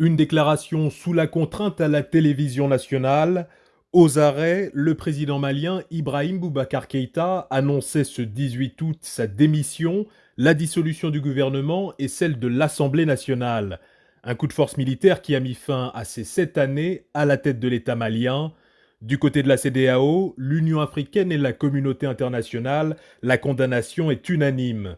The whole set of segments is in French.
Une déclaration sous la contrainte à la télévision nationale. Aux arrêts, le président malien Ibrahim Boubacar Keïta annonçait ce 18 août sa démission, la dissolution du gouvernement et celle de l'Assemblée nationale. Un coup de force militaire qui a mis fin à ces sept années à la tête de l'État malien. Du côté de la CDAO, l'Union africaine et la communauté internationale, la condamnation est unanime.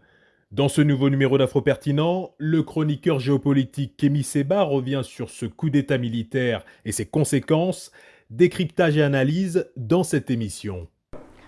Dans ce nouveau numéro d'Afro Pertinent, le chroniqueur géopolitique Kémy Seba revient sur ce coup d'État militaire et ses conséquences, décryptage et analyse dans cette émission.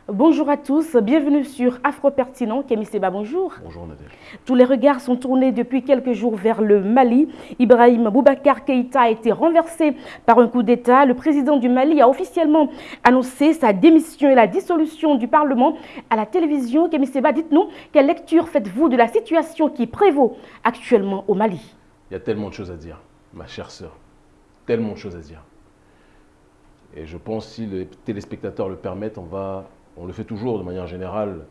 Bonjour à tous, bienvenue sur Afro Pertinent. Kémy Seba, bonjour. Bonjour Nadège. Tous les regards sont tournés depuis quelques jours vers le Mali. Ibrahim Boubacar Keïta a été renversé par un coup d'État. Le président du Mali a officiellement annoncé sa démission et la dissolution du Parlement à la télévision. Kémy Seba, dites-nous, quelle lecture faites-vous de la situation qui prévaut actuellement au Mali? Il y a tellement de choses à dire, ma chère sœur. Tellement de choses à dire. Et je pense, si les téléspectateurs le permettent, on va on le fait toujours de manière générale,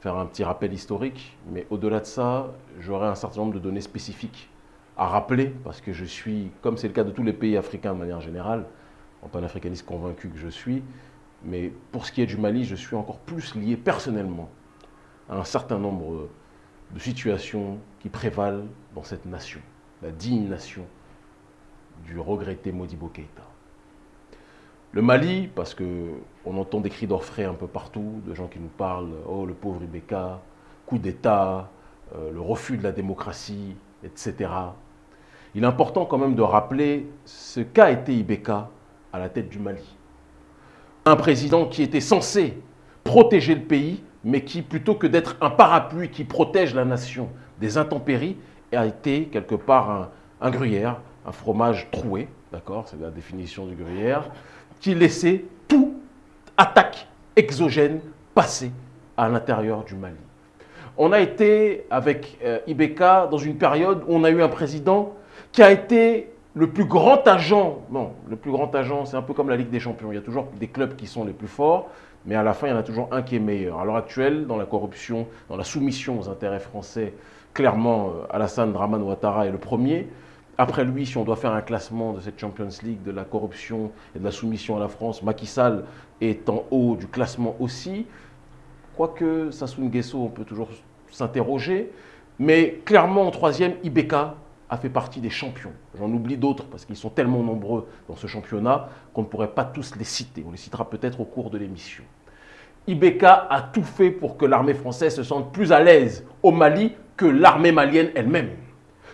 faire un petit rappel historique, mais au-delà de ça, j'aurai un certain nombre de données spécifiques à rappeler, parce que je suis, comme c'est le cas de tous les pays africains de manière générale, en panafricaniste convaincu que je suis, mais pour ce qui est du Mali, je suis encore plus lié personnellement à un certain nombre de situations qui prévalent dans cette nation, la digne nation du regretté Modibo Keïta. Le Mali, parce qu'on entend des cris d'orfraie un peu partout, de gens qui nous parlent « Oh, le pauvre Ibeka, coup d'État, euh, le refus de la démocratie, etc. » Il est important quand même de rappeler ce qu'a été Ibeka à la tête du Mali. Un président qui était censé protéger le pays, mais qui, plutôt que d'être un parapluie qui protège la nation des intempéries, a été quelque part un, un gruyère, un fromage troué, d'accord C'est la définition du gruyère, qui laissait tout attaque exogène passer à l'intérieur du Mali. On a été, avec euh, Ibeka, dans une période où on a eu un président qui a été le plus grand agent. Non, le plus grand agent, c'est un peu comme la Ligue des Champions. Il y a toujours des clubs qui sont les plus forts, mais à la fin, il y en a toujours un qui est meilleur. À l'heure actuelle, dans la corruption, dans la soumission aux intérêts français, clairement, euh, Alassane Draman Ouattara est le premier. Après lui, si on doit faire un classement de cette Champions League, de la corruption et de la soumission à la France, Macky Sall est en haut du classement aussi. Quoique Sassou Nguesso, on peut toujours s'interroger. Mais clairement, en troisième, Ibeka a fait partie des champions. J'en oublie d'autres parce qu'ils sont tellement nombreux dans ce championnat qu'on ne pourrait pas tous les citer. On les citera peut-être au cours de l'émission. Ibeka a tout fait pour que l'armée française se sente plus à l'aise au Mali que l'armée malienne elle-même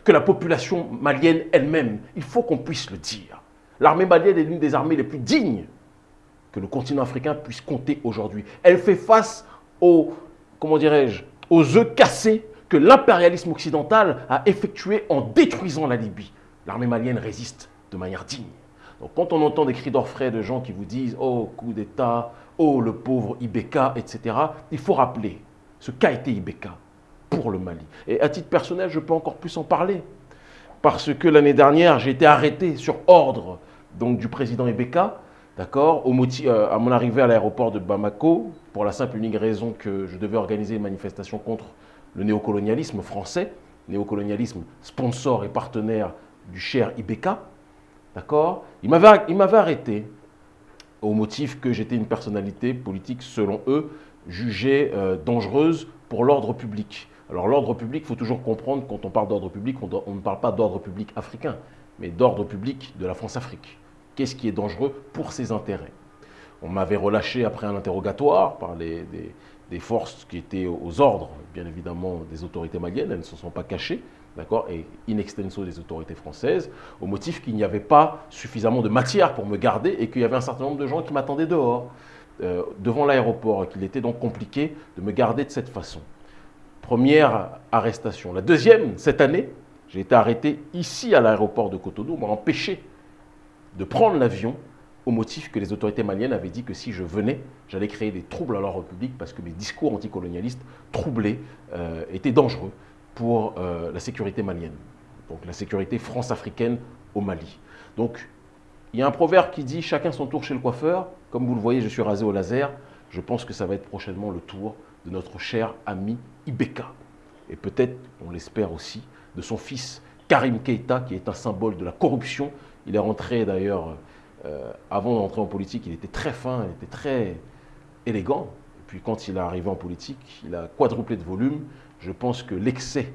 que la population malienne elle-même. Il faut qu'on puisse le dire. L'armée malienne est l'une des armées les plus dignes que le continent africain puisse compter aujourd'hui. Elle fait face aux, comment dirais-je, aux œufs cassés que l'impérialisme occidental a effectués en détruisant la Libye. L'armée malienne résiste de manière digne. Donc quand on entend des cris d'orfraie de gens qui vous disent « Oh, coup d'État, oh, le pauvre Ibeka, etc. », il faut rappeler ce qu'a été Ibeka pour le Mali. Et à titre personnel, je peux encore plus en parler. Parce que l'année dernière, j'ai été arrêté sur ordre donc, du président Ebeka, d'accord, euh, à mon arrivée à l'aéroport de Bamako, pour la simple et unique raison que je devais organiser une manifestation contre le néocolonialisme français, néocolonialisme sponsor et partenaire du cher Ibeka, d'accord Il m'avait arrêté au motif que j'étais une personnalité politique, selon eux, jugée euh, dangereuse pour l'ordre public. Alors l'ordre public, il faut toujours comprendre, quand on parle d'ordre public, on, ne parle pas d'ordre public africain, mais d'ordre public de la France-Afrique. Qu'est-ce qui est dangereux pour ses intérêts? On m'avait relâché après un interrogatoire par les, des, forces qui étaient aux ordres, bien évidemment, des autorités maliennes, elles ne se sont pas cachées, d'accord, et in extenso des autorités françaises, au motif qu'il n'y avait pas suffisamment de matière pour me garder et qu'il y avait un certain nombre de gens qui m'attendaient dehors, euh, devant l'aéroport, qu'il était donc compliqué de me garder de cette façon. Première arrestation. La deuxième, cette année, j'ai été arrêté ici à l'aéroport de Cotonou. On m'a empêché de prendre l'avion au motif que les autorités maliennes avaient dit que si je venais, j'allais créer des troubles à l'ordre public parce que mes discours anticolonialistes troublés euh, étaient dangereux pour euh, la sécurité malienne, donc la sécurité france-africaine au Mali. Donc, il y a un proverbe qui dit « chacun son tour chez le coiffeur ». Comme vous le voyez, je suis rasé au laser. Je pense que ça va être prochainement le tour de notre cher ami Ibeka. Et peut-être, on l'espère aussi, de son fils Karim Keita, qui est un symbole de la corruption. Il est rentré d'ailleurs, euh, avant d'entrer en politique, il était très fin, il était très élégant. Et puis quand il est arrivé en politique, il a quadruplé de volume. Je pense que l'excès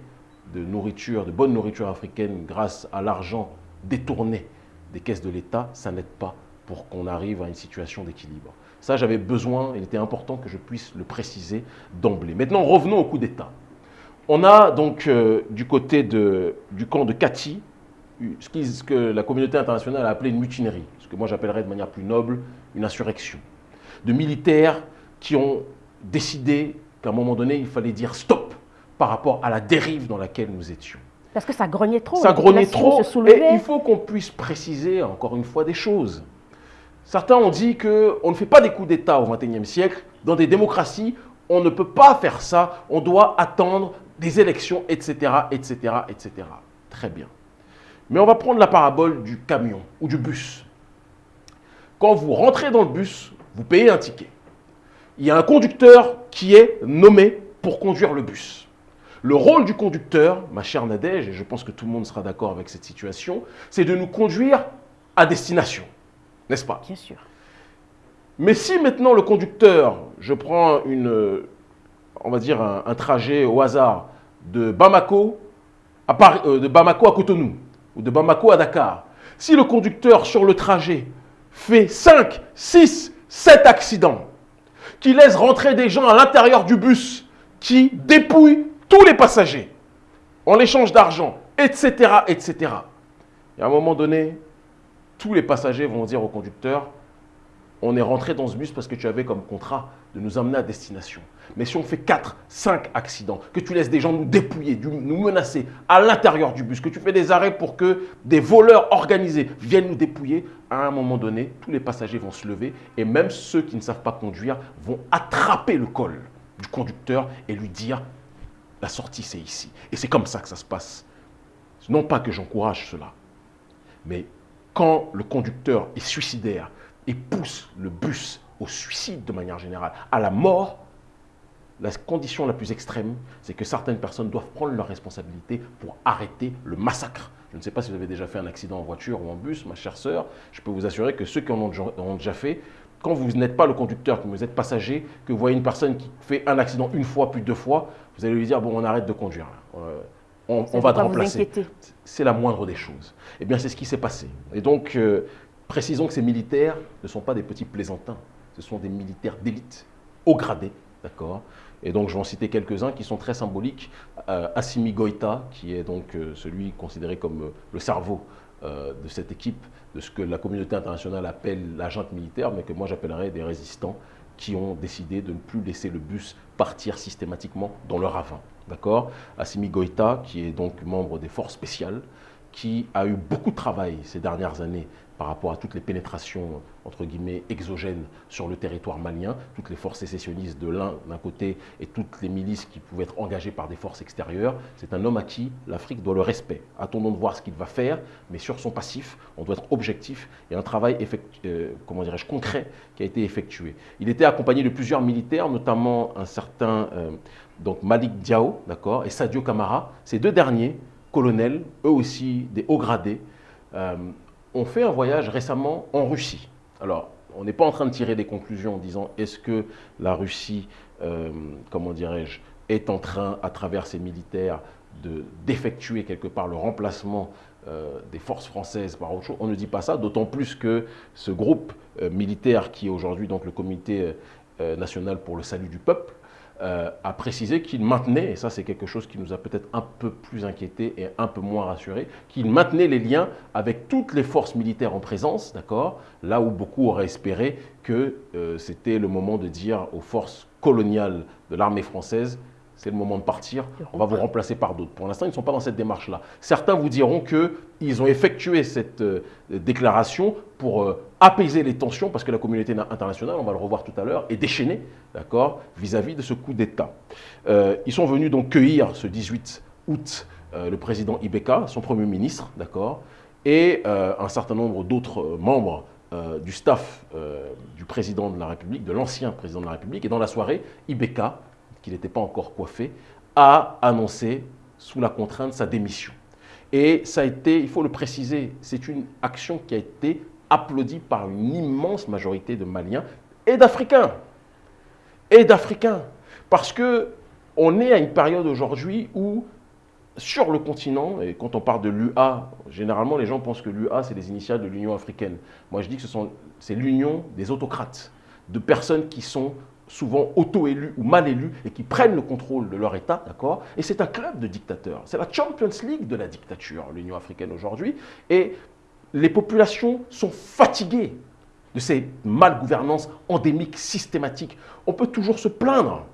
de nourriture, de bonne nourriture africaine, grâce à l'argent détourné des caisses de l'État, ça n'aide pas pour qu'on arrive à une situation d'équilibre. Ça, j'avais besoin, il était important que je puisse le préciser d'emblée. Maintenant, revenons au coup d'État. On a donc euh, du côté du camp de Kati, ce, que la communauté internationale a appelé une mutinerie, ce que moi j'appellerais de manière plus noble une insurrection. De militaires qui ont décidé qu'à un moment donné, il fallait dire stop par rapport à la dérive dans laquelle nous étions. Parce que ça grognait trop. Ça grognait trop. Et il faut qu'on puisse préciser encore une fois des choses. Certains ont dit qu'on ne fait pas des coups d'État au XXIe siècle. Dans des démocraties, on ne peut pas faire ça. On doit attendre des élections, etc., etc., etc. Très bien. Mais on va prendre la parabole du camion ou du bus. Quand vous rentrez dans le bus, vous payez un ticket. Il y a un conducteur qui est nommé pour conduire le bus. Le rôle du conducteur, ma chère Nadège, et je pense que tout le monde sera d'accord avec cette situation, c'est de nous conduire à destination. N'est-ce pas? Bien sûr. Mais si maintenant le conducteur, je prends une, on va dire un, trajet au hasard de Bamako à, euh, de Bamako à Cotonou ou de Bamako à Dakar, si le conducteur sur le trajet fait 5, 6, 7 accidents, qui laisse rentrer des gens à l'intérieur du bus, qui dépouillent tous les passagers en échange d'argent, etc., etc. Et à un moment donné, tous les passagers vont dire au conducteur, on est rentré dans ce bus parce que tu avais comme contrat de nous emmener à destination. Mais si on fait 4, 5 accidents, que tu laisses des gens nous dépouiller, nous menacer à l'intérieur du bus, que tu fais des arrêts pour que des voleurs organisés viennent nous dépouiller, à un moment donné, tous les passagers vont se lever et même ceux qui ne savent pas conduire vont attraper le col du conducteur et lui dire la sortie c'est ici. Et c'est comme ça que ça se passe. Non pas que j'encourage cela, mais quand le conducteur est suicidaire et pousse le bus au suicide de manière générale, à la mort, la condition la plus extrême, c'est que certaines personnes doivent prendre leurs responsabilités pour arrêter le massacre. Je ne sais pas si vous avez déjà fait un accident en voiture ou en bus, ma chère sœur. Je peux vous assurer que ceux qui en ont déjà fait, quand vous n'êtes pas le conducteur, que vous êtes passager, que vous voyez une personne qui fait un accident une fois, puis deux fois, vous allez lui dire, bon, on arrête de conduire. Euh, on, va te remplacer. C'est la moindre des choses. Eh bien, c'est ce qui s'est passé. Et donc, euh, précisons que ces militaires ne sont pas des petits plaisantins. Ce sont des militaires d'élite, haut gradés, d'accord? Et donc, je vais en citer quelques-uns qui sont très symboliques. Euh, Assimi Goïta, qui est donc euh, celui considéré comme le cerveau de cette équipe, de ce que la communauté internationale appelle l'agent militaire, mais que moi j'appellerais des résistants qui ont décidé de ne plus laisser le bus partir systématiquement dans leur ravin. D'accord? Assimi Goïta, qui est donc membre des forces spéciales, qui a eu beaucoup de travail ces dernières années par rapport à toutes les pénétrations, entre guillemets, exogènes sur le territoire malien, toutes les forces sécessionnistes de l'un d'un côté et toutes les milices qui pouvaient être engagées par des forces extérieures. C'est un homme à qui l'Afrique doit le respect. Attendons de voir ce qu'il va faire, mais sur son passif, on doit être objectif et un travail euh, comment dirais-je, concret qui a été effectué. Il était accompagné de plusieurs militaires, notamment un certain euh, donc Malik Diao d'accord, et Sadio Kamara. Ces deux derniers, colonels, eux aussi des hauts gradés, euh, on fait un voyage récemment en Russie. Alors, on n'est pas en train de tirer des conclusions en disant est-ce que la Russie, euh, comment dirais-je, est en train, à travers ses militaires, d'effectuer quelque part le remplacement euh, des forces françaises par autre chose? On ne dit pas ça, d'autant plus que ce groupe euh, militaire qui est aujourd'hui donc le Comité national pour le salut du peuple, euh, a précisé qu'il maintenait, et ça c'est quelque chose qui nous a peut-être un peu plus inquiété et un peu moins rassuré, qu'il maintenait les liens avec toutes les forces militaires en présence, d'accord Là où beaucoup auraient espéré que euh, c'était le moment de dire aux forces coloniales de l'armée française, c'est le moment de partir, on va vous remplacer par d'autres. Pour l'instant, ils ne sont pas dans cette démarche-là. Certains vous diront qu'ils ont effectué cette euh, déclaration pour euh, apaiser les tensions, parce que la communauté internationale, on va le revoir tout à l'heure, est déchaînée, d'accord, vis-à-vis de ce coup d'État. Euh, ils sont venus donc cueillir ce 18 août le président Ibeka, son premier ministre, d'accord, et un certain nombre d'autres membres du staff du président de la République, de l'ancien président de la République. Et dans la soirée, Ibeka, qui n'était pas encore coiffé, a annoncé sous la contrainte sa démission. Et ça a été, il faut le préciser, c'est une action qui a été applaudie par une immense majorité de Maliens et d'Africains. Et d'Africains. Parce que on est à une période aujourd'hui où, sur le continent, et quand on parle de l'UA, généralement les gens pensent que l'UA, c'est les initiales de l'Union africaine. Moi, je dis que c'est l'union des autocrates, de personnes qui sont souvent auto-élus ou mal élus et qui prennent le contrôle de leur État, d'accord? Et c'est un club de dictateurs. C'est la Champions League de la dictature, l'Union africaine aujourd'hui. Et les populations sont fatiguées de ces malgouvernances endémiques, systématiques. On peut toujours se plaindre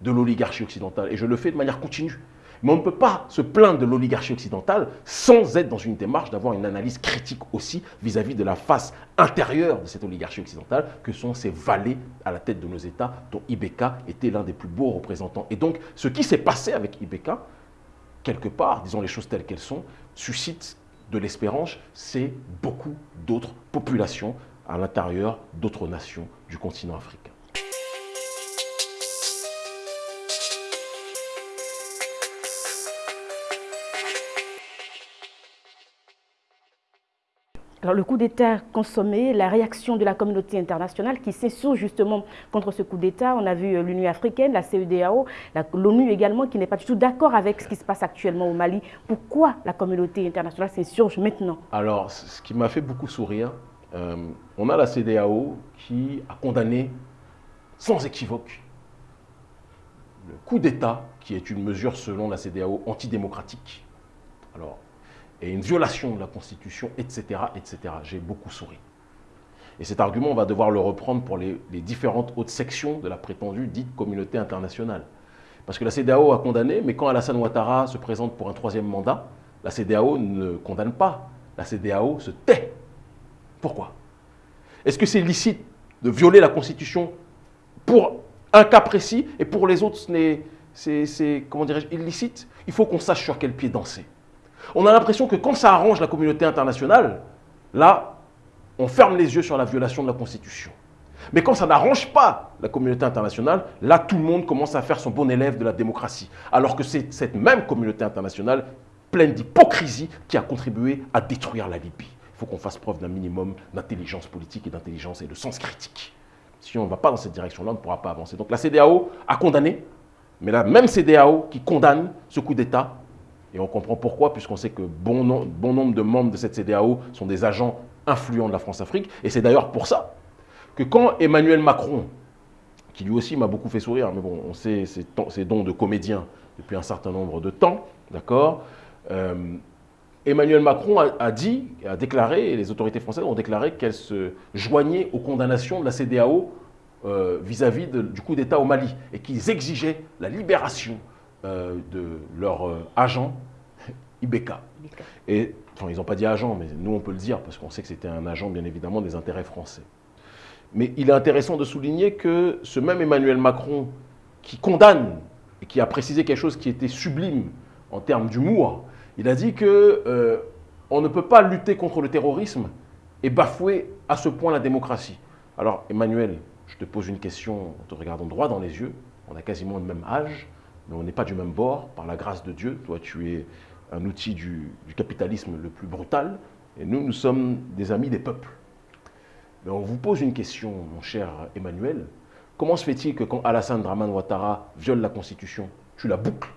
de l'oligarchie occidentale, et je le fais de manière continue. Mais on ne peut pas se plaindre de l'oligarchie occidentale sans être dans une démarche d'avoir une analyse critique aussi vis-à-vis de la face intérieure de cette oligarchie occidentale, que sont ces valets à la tête de nos États, dont Ibeka était l'un des plus beaux représentants. Et donc, ce qui s'est passé avec Ibeka, quelque part, disons les choses telles qu'elles sont, suscite de l'espérance, c'est beaucoup d'autres populations à l'intérieur d'autres nations du continent africain. Alors, le coup d'État consommé, la réaction de la communauté internationale qui s'insurge justement contre ce coup d'État. On a vu euh, l'Union africaine, la CEDAO, l'ONU également, qui n'est pas du tout d'accord avec ce qui se passe actuellement au Mali. Pourquoi la communauté internationale s'insurge maintenant? Alors, ce qui m'a fait beaucoup sourire, euh, on a la CEDAO qui a condamné sans équivoque le coup d'État, qui est une mesure selon la CEDAO antidémocratique. Alors, et une violation de la Constitution, etc. etc. J'ai beaucoup souri. Et cet argument, on va devoir le reprendre pour les, différentes hautes sections de la prétendue dite communauté internationale. Parce que la CDAO a condamné, mais quand Alassane Ouattara se présente pour un troisième mandat, la CDAO ne condamne pas. La CDAO se tait. Pourquoi? Est-ce que c'est licite de violer la Constitution pour un cas précis et pour les autres, c'est, comment dirais-je, illicite? Il faut qu'on sache sur quel pied danser. On a l'impression que quand ça arrange la communauté internationale, là, on ferme les yeux sur la violation de la Constitution. Mais quand ça n'arrange pas la communauté internationale, là, tout le monde commence à faire son bon élève de la démocratie. Alors que c'est cette même communauté internationale, pleine d'hypocrisie, qui a contribué à détruire la Libye. Il faut qu'on fasse preuve d'un minimum d'intelligence politique et d'intelligence et de sens critique. Si on ne va pas dans cette direction-là, on ne pourra pas avancer. Donc la CDAO a condamné, mais la même CDAO qui condamne ce coup d'État et on comprend pourquoi, puisqu'on sait que bon, nombre de membres de cette CDAO sont des agents influents de la France-Afrique. Et c'est d'ailleurs pour ça que quand Emmanuel Macron, qui lui aussi m'a beaucoup fait sourire, mais bon, on sait ses, dons de comédien depuis un certain nombre de temps, d'accord euh, Emmanuel Macron a, dit, a déclaré, et les autorités françaises ont déclaré qu'elles se joignaient aux condamnations de la CDAO euh, vis-à-vis du coup d'État au Mali et qu'ils exigeaient la libération euh, de leur euh, agent Ibeka. Et enfin, ils n'ont pas dit agent, mais nous on peut le dire parce qu'on sait que c'était un agent bien évidemment des intérêts français. Mais il est intéressant de souligner que ce même Emmanuel Macron qui condamne et qui a précisé quelque chose qui était sublime en termes d'humour, il a dit que euh, on ne peut pas lutter contre le terrorisme et bafouer à ce point la démocratie. Alors Emmanuel, je te pose une question en te regardant droit dans les yeux, on a quasiment le même âge, mais on n'est pas du même bord, par la grâce de Dieu. Toi, tu es un outil du, capitalisme le plus brutal, et nous, nous sommes des amis des peuples. Mais on vous pose une question, mon cher Emmanuel. Comment se fait-il que quand Alassane Draman Ouattara viole la Constitution, tu la boucles?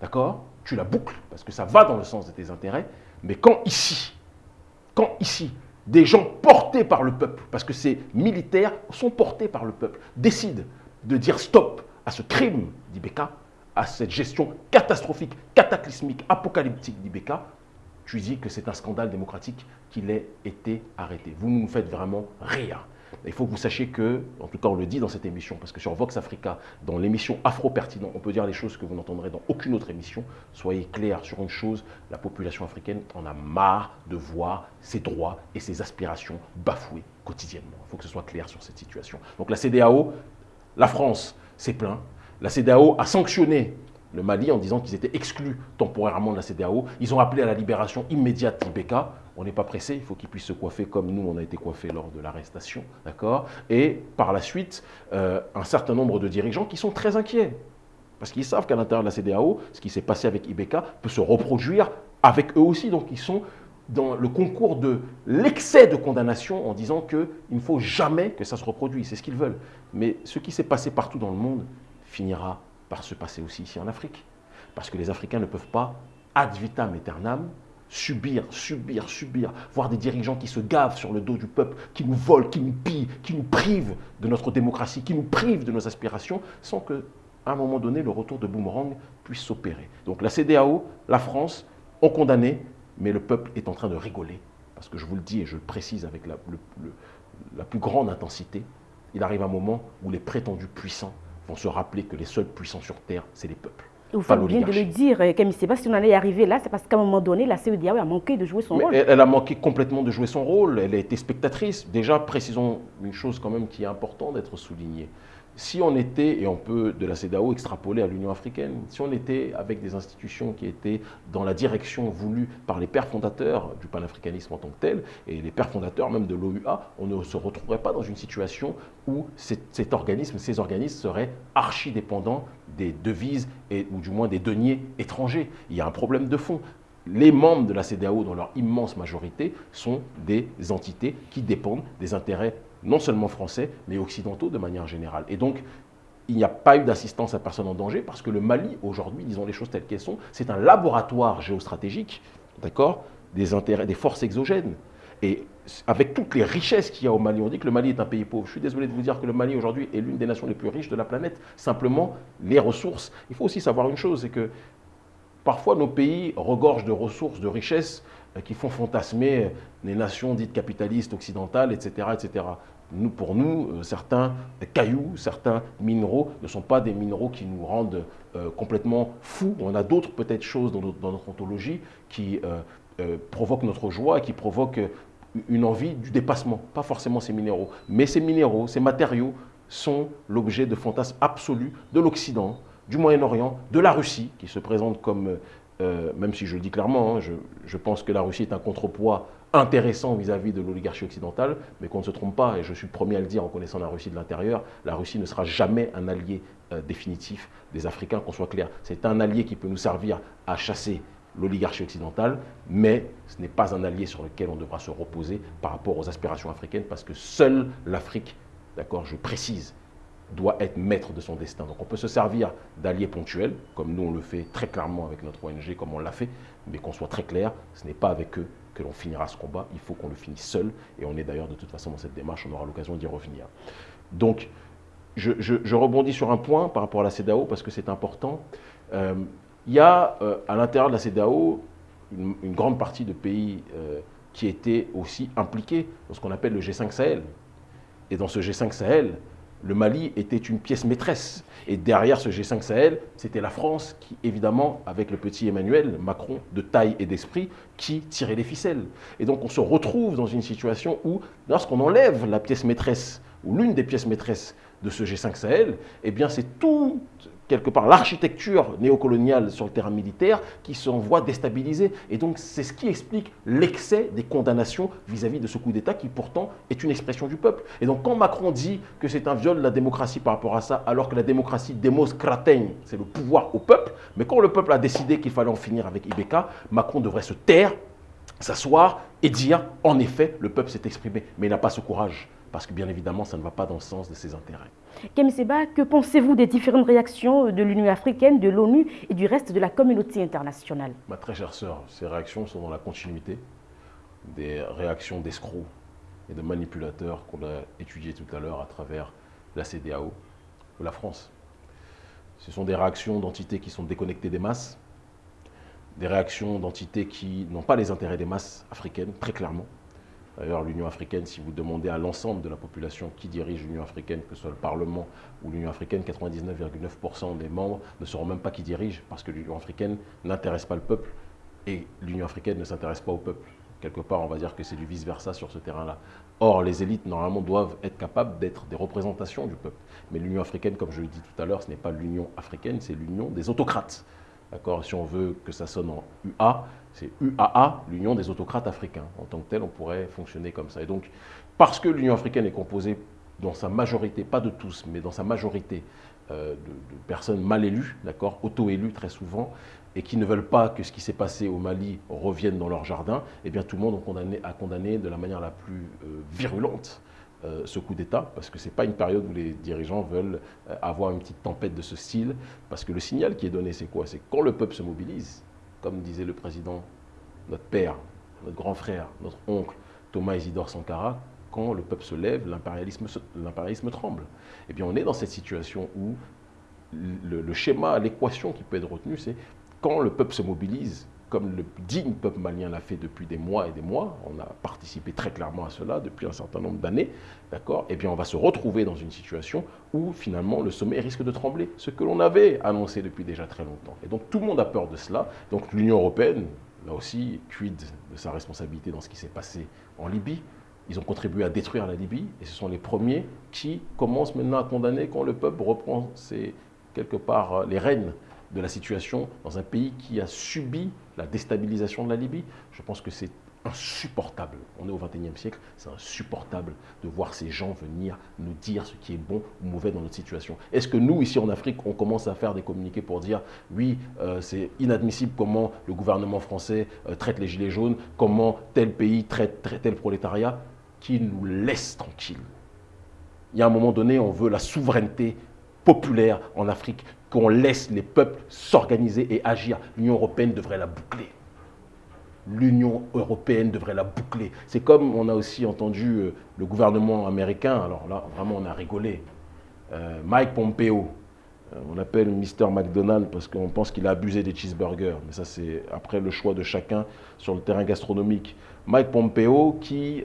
D'accord? Tu la boucles, parce que ça va dans le sens de tes intérêts. Mais quand ici, quand ici, des gens portés par le peuple, parce que ces militaires sont portés par le peuple, décident de dire stop à ce crime d'Ibeka, à cette gestion catastrophique, cataclysmique, apocalyptique d'Ibeka, tu dis que c'est un scandale démocratique qu'il ait été arrêté. Vous nous faites vraiment rien. Il faut que vous sachiez que, en tout cas on le dit dans cette émission, parce que sur Vox Africa, dans l'émission Afro-Pertinent, on peut dire des choses que vous n'entendrez dans aucune autre émission. Soyez clairs sur une chose, la population africaine en a marre de voir ses droits et ses aspirations bafoués quotidiennement. Il faut que ce soit clair sur cette situation. Donc la CDAO, la France s'est plaint, la CDAO a sanctionné le Mali en disant qu'ils étaient exclus temporairement de la CDAO. Ils ont appelé à la libération immédiate d'Ibeka. On n'est pas pressé, il faut qu'ils puissent se coiffer comme nous, on a été coiffés lors de l'arrestation. Et par la suite, euh, un certain nombre de dirigeants qui sont très inquiets. Parce qu'ils savent qu'à l'intérieur de la CDAO, ce qui s'est passé avec Ibeka peut se reproduire avec eux aussi. Donc ils sont dans le concours de l'excès de condamnation en disant qu'il ne faut jamais que ça se reproduise. C'est ce qu'ils veulent. Mais ce qui s'est passé partout dans le monde finira par se passer aussi ici en Afrique. Parce que les Africains ne peuvent pas, ad vitam aeternam, subir, subir, subir, voir des dirigeants qui se gavent sur le dos du peuple, qui nous volent, qui nous pillent, qui nous privent de notre démocratie, qui nous privent de nos aspirations, sans que, à un moment donné, le retour de boomerang puisse s'opérer. Donc la CDAO, la France ont condamné, mais le peuple est en train de rigoler. Parce que je vous le dis et je le précise avec la, la plus grande intensité, il arrive un moment où les prétendus puissants vont se rappeler que les seuls puissants sur Terre, c'est les peuples. Vous faites bien de le dire, Camille Seba, si on en est arrivé là, c'est parce qu'à un moment donné, la CEDAO a manqué de jouer son rôle. Elle, a manqué complètement de jouer son rôle, elle a été spectatrice. Déjà, précisons une chose quand même qui est importante d'être soulignée si on était, et on peut de la CEDAO extrapoler à l'Union africaine, si on était avec des institutions qui étaient dans la direction voulue par les pères fondateurs du panafricanisme en tant que tel, et les pères fondateurs même de l'OUA, on ne se retrouverait pas dans une situation où ces organismes seraient archi-dépendants des devises, et, ou du moins des deniers étrangers. Il y a un problème de fond les membres de la CEDAO, dans leur immense majorité, sont des entités qui dépendent des intérêts non seulement français, mais occidentaux de manière générale. Et donc, il n'y a pas eu d'assistance à personne en danger parce que le Mali, aujourd'hui, disons les choses telles qu'elles sont, c'est un laboratoire géostratégique, d'accord, des des forces exogènes. Et avec toutes les richesses qu'il y a au Mali, on dit que le Mali est un pays pauvre. Je suis désolé de vous dire que le Mali aujourd'hui est l'une des nations les plus riches de la planète. Simplement, les ressources. Il faut aussi savoir une chose, c'est que parfois nos pays regorgent de ressources, de richesses qui font fantasmer les nations dites capitalistes occidentales, etc. etc. Nous, pour nous, euh, certains cailloux, certains minéraux ne sont pas des minéraux qui nous rendent euh, complètement fous. On a d'autres peut-être choses dans notre, ontologie qui provoquent notre joie et qui provoquent une envie du dépassement. Pas forcément ces minéraux, mais ces minéraux, ces matériaux sont l'objet de fantasmes absolus de l'Occident, du Moyen-Orient, de la Russie, qui se présente comme euh, même si je le dis clairement, hein, je, pense que la Russie est un contrepoids intéressant vis-à-vis de l'oligarchie occidentale, mais qu'on ne se trompe pas, et je suis le premier à le dire en connaissant la Russie de l'intérieur, la Russie ne sera jamais un allié euh, définitif des Africains, qu'on soit clair. C'est un allié qui peut nous servir à chasser l'oligarchie occidentale, mais ce n'est pas un allié sur lequel on devra se reposer par rapport aux aspirations africaines, parce que seule l'Afrique, d'accord, je précise, doit être maître de son destin. Donc on peut se servir d'alliés ponctuels, comme nous on le fait très clairement avec notre ONG, comme on l'a fait, mais qu'on soit très clair, ce n'est pas avec eux que l'on finira ce combat, il faut qu'on le finisse seul, et on est d'ailleurs de toute façon dans cette démarche, on aura l'occasion d'y revenir. Donc je, rebondis sur un point par rapport à la CEDAO, parce que c'est important. Euh, il y a euh, à l'intérieur de la CEDAO une, grande partie de pays euh, qui étaient aussi impliqués dans ce qu'on appelle le G5 Sahel. Et dans ce G5 Sahel, le Mali était une pièce maîtresse. Et derrière ce G5 Sahel, c'était la France qui, évidemment, avec le petit Emmanuel Macron, de taille et d'esprit, qui tirait les ficelles. Et donc on se retrouve dans une situation où, lorsqu'on enlève la pièce maîtresse, ou l'une des pièces maîtresses de ce G5 Sahel, eh bien c'est tout quelque part l'architecture néocoloniale sur le terrain militaire qui se voit déstabilisée. Et donc c'est ce qui explique l'excès des condamnations vis-à-vis de ce coup d'État qui pourtant est une expression du peuple. Et donc quand Macron dit que c'est un viol de la démocratie par rapport à ça, alors que la démocratie démos c'est le pouvoir au peuple, mais quand le peuple a décidé qu'il fallait en finir avec Ibeka, Macron devrait se taire, s'asseoir et dire en effet le peuple s'est exprimé. Mais il n'a pas ce courage parce que bien évidemment ça ne va pas dans le sens de ses intérêts. Kémy Seba, que pensez-vous des différentes réactions de l'Union africaine, de l'ONU et du reste de la communauté internationale? Ma très chère sœur, ces réactions sont dans la continuité des réactions d'escrocs et de manipulateurs qu'on a étudiées tout à l'heure à travers la CDAO ou la France. Ce sont des réactions d'entités qui sont déconnectées des masses, des réactions d'entités qui n'ont pas les intérêts des masses africaines, très clairement, D'ailleurs, l'Union africaine, si vous demandez à l'ensemble de la population qui dirige l'Union africaine, que ce soit le Parlement ou l'Union africaine, 99,9% des membres ne sauront même pas qui dirige, parce que l'Union africaine n'intéresse pas le peuple et l'Union africaine ne s'intéresse pas au peuple. Quelque part, on va dire que c'est du vice-versa sur ce terrain-là. Or, les élites, normalement, doivent être capables d'être des représentations du peuple. Mais l'Union africaine, comme je l'ai dit tout à l'heure, ce n'est pas l'Union africaine, c'est l'Union des autocrates. D'accord Si on veut que ça sonne en UA, c'est UAA, l'Union des autocrates africains. En tant que tel, on pourrait fonctionner comme ça. Et donc, parce que l'Union africaine est composée dans sa majorité, pas de tous, mais dans sa majorité, euh, de, personnes mal élues, d'accord, auto-élues très souvent, et qui ne veulent pas que ce qui s'est passé au Mali revienne dans leur jardin, eh bien tout le monde a condamné, a condamné de la manière la plus euh, virulente euh, ce coup d'État, parce que ce n'est pas une période où les dirigeants veulent avoir une petite tempête de ce style, parce que le signal qui est donné, c'est quoi? C'est quand le peuple se mobilise, comme disait le président, notre père, notre grand frère, notre oncle, Thomas Isidore Sankara, quand le peuple se lève, l'impérialisme tremble. Eh bien, on est dans cette situation où le, schéma, l'équation qui peut être retenue, c'est quand le peuple se mobilise, comme le digne peuple malien l'a fait depuis des mois et des mois, on a participé très clairement à cela depuis un certain nombre d'années, d'accord Eh bien, on va se retrouver dans une situation où finalement le sommet risque de trembler, ce que l'on avait annoncé depuis déjà très longtemps. Et donc tout le monde a peur de cela. Donc l'Union européenne, là aussi, quid de sa responsabilité dans ce qui s'est passé en Libye? Ils ont contribué à détruire la Libye et ce sont les premiers qui commencent maintenant à condamner quand le peuple reprend quelque part euh, les rênes de la situation dans un pays qui a subi la déstabilisation de la Libye. Je pense que c'est insupportable. On est au XXIe siècle, c'est insupportable de voir ces gens venir nous dire ce qui est bon ou mauvais dans notre situation. Est-ce que nous, ici en Afrique, on commence à faire des communiqués pour dire oui, euh, c'est inadmissible comment le gouvernement français euh, traite les gilets jaunes, comment tel pays traite, traite tel prolétariat qui nous laisse tranquilles? Il y a un moment donné, on veut la souveraineté populaire en Afrique, qu'on laisse les peuples s'organiser et agir. L'Union européenne devrait la boucler. L'Union européenne devrait la boucler. C'est comme on a aussi entendu euh, le gouvernement américain, alors là, vraiment, on a rigolé. Euh, Mike Pompeo, euh, on appelle Mr. McDonald parce qu'on pense qu'il a abusé des cheeseburgers, mais ça c'est après le choix de chacun sur le terrain gastronomique. Mike Pompeo qui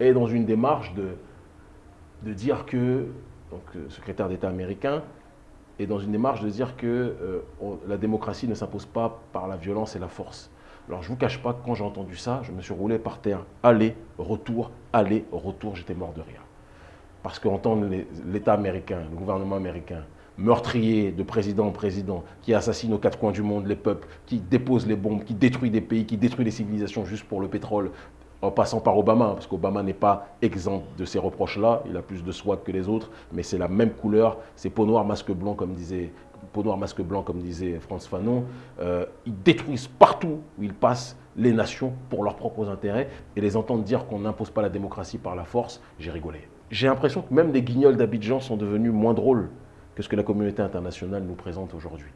est dans une démarche de, de dire que, donc secrétaire d'État américain, est dans une démarche de dire que euh, la démocratie ne s'impose pas par la violence et la force. Alors je ne vous cache pas que quand j'ai entendu ça, je me suis roulé par terre. Aller, retour, aller, retour, j'étais mort de rire. Parce qu'entendre l'État américain, le gouvernement américain, meurtrier de président en président, qui assassine aux quatre coins du monde les peuples, qui dépose les bombes, qui détruit des pays, qui détruit des civilisations juste pour le pétrole, en passant par Obama, parce qu'Obama n'est pas exempt de ces reproches-là, il a plus de swag que les autres, mais c'est la même couleur, c'est peau noire, masque blanc, comme disait, peau masque blanc, comme disait France Fanon. Euh, ils détruisent partout où ils passent les nations pour leurs propres intérêts, et les entendre dire qu'on n'impose pas la démocratie par la force, j'ai rigolé. J'ai l'impression que même les guignols d'Abidjan sont devenus moins drôles que ce que la communauté internationale nous présente aujourd'hui.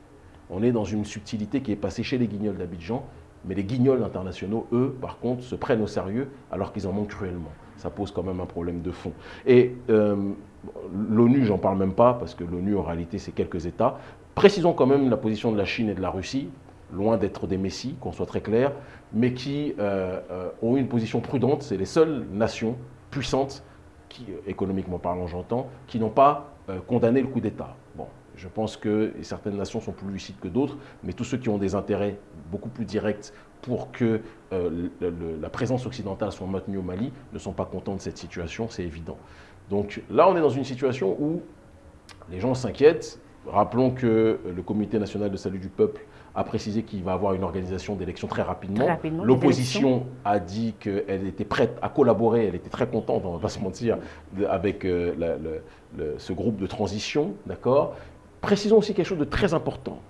On est dans une subtilité qui est passée chez les guignols d'Abidjan mais les guignols internationaux, eux, par contre, se prennent au sérieux alors qu'ils en manquent cruellement. Ça pose quand même un problème de fond. Et euh, l'ONU, j'en parle même pas, parce que l'ONU, en réalité, c'est quelques États. Précisons quand même la position de la Chine et de la Russie, loin d'être des messies, qu'on soit très clair, mais qui euh, euh, ont une position prudente. C'est les seules nations puissantes, qui, économiquement parlant, j'entends, qui n'ont pas condamné le coup d'État. Je pense que certaines nations sont plus lucides que d'autres, mais tous ceux qui ont des intérêts beaucoup plus directs pour que euh, la présence occidentale soit maintenue au Mali ne sont pas contents de cette situation, c'est évident. Donc là, on est dans une situation où les gens s'inquiètent. Rappelons que le Comité national de salut du peuple a précisé qu'il va avoir une organisation d'élections très rapidement. L'opposition a dit qu'elle était prête à collaborer, elle était très contente, on ne va pas se mentir, avec euh, ce groupe de transition, d'accord? Précisons aussi quelque chose de très important.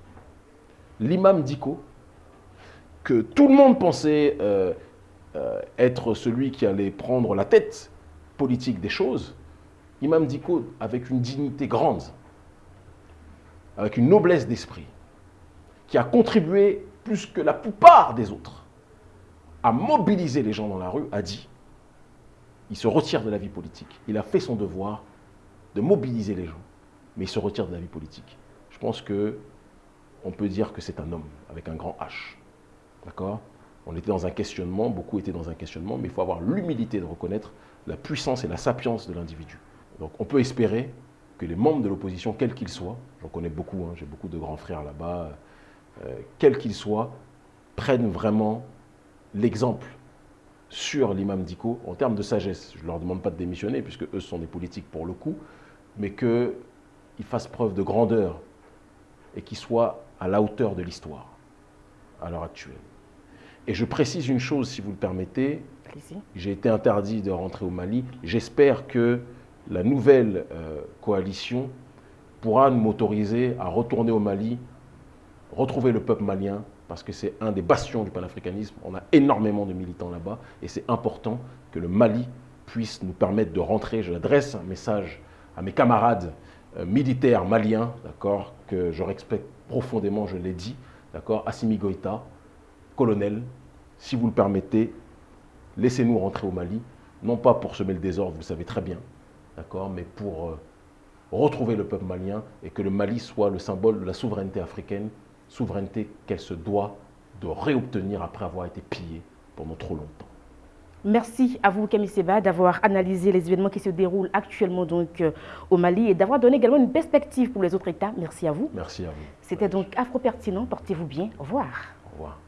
L'imam Diko, que tout le monde pensait euh, euh, être celui qui allait prendre la tête politique des choses, Imam Diko, avec une dignité grande, avec une noblesse d'esprit, qui a contribué plus que la plupart des autres à mobiliser les gens dans la rue, a dit, il se retire de la vie politique. Il a fait son devoir de mobiliser les gens mais il se retire de la vie politique. Je pense que on peut dire que c'est un homme avec un grand H. D'accord? On était dans un questionnement, beaucoup étaient dans un questionnement, mais il faut avoir l'humilité de reconnaître la puissance et la sapience de l'individu. Donc on peut espérer que les membres de l'opposition, quels qu'ils soient, j'en connais beaucoup, hein, j'ai beaucoup de grands frères là-bas, euh, quels qu'ils soient, prennent vraiment l'exemple sur l'imam Diko en termes de sagesse. Je ne leur demande pas de démissionner, puisque eux sont des politiques pour le coup, mais que il fasse preuve de grandeur et qu'il soit à la hauteur de l'histoire à l'heure actuelle. Et je précise une chose, si vous le permettez. J'ai été interdit de rentrer au Mali. J'espère que la nouvelle euh, coalition pourra m'autoriser à retourner au Mali, retrouver le peuple malien, parce que c'est un des bastions du panafricanisme. On a énormément de militants là-bas, et c'est important que le Mali puisse nous permettre de rentrer. Je adresse un message à mes camarades euh, militaires maliens, d'accord, que je respecte profondément, je l'ai dit, d'accord, Assimi Goïta, colonel, si vous le permettez, laissez-nous rentrer au Mali, non pas pour semer le désordre, vous le savez très bien, mais pour euh, retrouver le peuple malien et que le Mali soit le symbole de la souveraineté africaine, souveraineté qu'elle se doit de réobtenir après avoir été pillée pendant trop longtemps. Merci à vous, Camille Seba, d'avoir analysé les événements qui se déroulent actuellement donc, euh, au Mali et d'avoir donné également une perspective pour les autres États. Merci à vous. Merci à vous. C'était donc Afro Pertinent. Portez-vous bien. Au revoir. Au revoir.